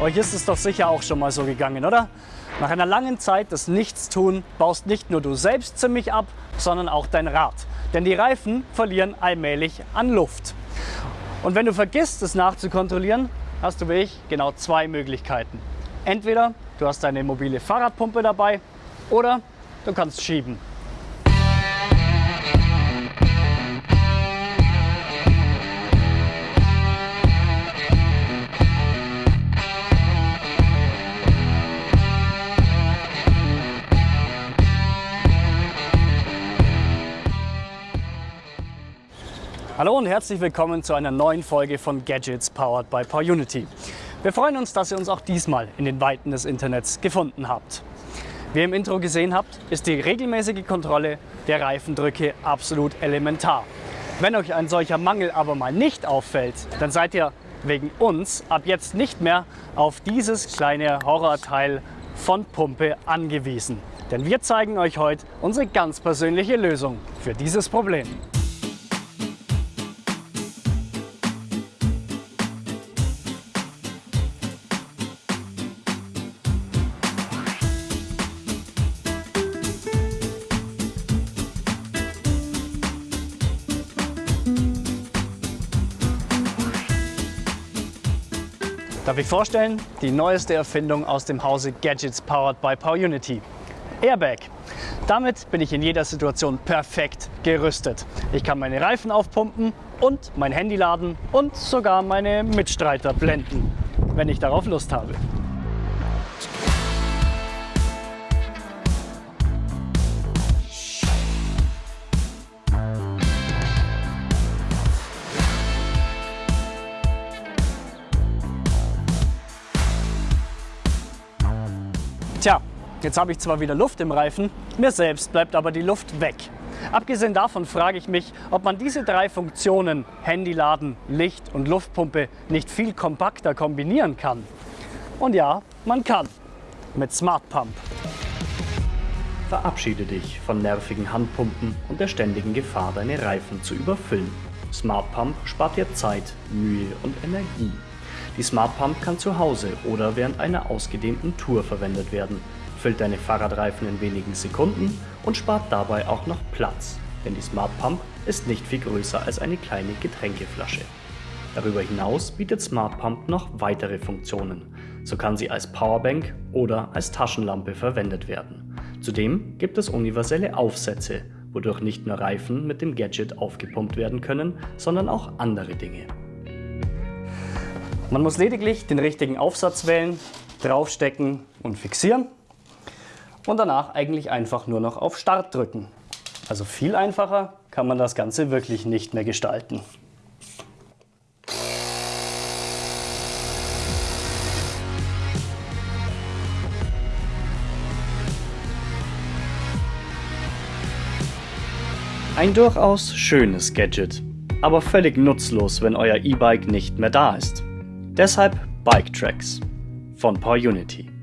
Euch ist es doch sicher auch schon mal so gegangen, oder? Nach einer langen Zeit des Nichtstun baust nicht nur du selbst ziemlich ab, sondern auch dein Rad. Denn die Reifen verlieren allmählich an Luft. Und wenn du vergisst, es nachzukontrollieren, hast du wie ich genau zwei Möglichkeiten. Entweder du hast deine mobile Fahrradpumpe dabei oder du kannst schieben. Hallo und herzlich willkommen zu einer neuen Folge von Gadgets Powered by PowerUnity. Wir freuen uns, dass ihr uns auch diesmal in den Weiten des Internets gefunden habt. Wie ihr im Intro gesehen habt, ist die regelmäßige Kontrolle der Reifendrücke absolut elementar. Wenn euch ein solcher Mangel aber mal nicht auffällt, dann seid ihr wegen uns ab jetzt nicht mehr auf dieses kleine Horrorteil von Pumpe angewiesen. Denn wir zeigen euch heute unsere ganz persönliche Lösung für dieses Problem. Darf ich vorstellen, die neueste Erfindung aus dem Hause Gadgets powered by PowerUnity. Airbag. Damit bin ich in jeder Situation perfekt gerüstet. Ich kann meine Reifen aufpumpen und mein Handy laden und sogar meine Mitstreiter blenden, wenn ich darauf Lust habe. Tja, jetzt habe ich zwar wieder Luft im Reifen, mir selbst bleibt aber die Luft weg. Abgesehen davon frage ich mich, ob man diese drei Funktionen Handy laden, Licht und Luftpumpe nicht viel kompakter kombinieren kann. Und ja, man kann. Mit Smart Pump. Verabschiede dich von nervigen Handpumpen und der ständigen Gefahr, deine Reifen zu überfüllen. Smart Pump spart dir Zeit, Mühe und Energie. Die Smart Pump kann zu Hause oder während einer ausgedehnten Tour verwendet werden, füllt deine Fahrradreifen in wenigen Sekunden und spart dabei auch noch Platz, denn die Smart Pump ist nicht viel größer als eine kleine Getränkeflasche. Darüber hinaus bietet Smart Pump noch weitere Funktionen. So kann sie als Powerbank oder als Taschenlampe verwendet werden. Zudem gibt es universelle Aufsätze, wodurch nicht nur Reifen mit dem Gadget aufgepumpt werden können, sondern auch andere Dinge. Man muss lediglich den richtigen Aufsatz wählen, draufstecken und fixieren und danach eigentlich einfach nur noch auf Start drücken. Also viel einfacher kann man das Ganze wirklich nicht mehr gestalten. Ein durchaus schönes Gadget, aber völlig nutzlos, wenn euer E-Bike nicht mehr da ist. Deshalb Bike Tracks von PowerUnity.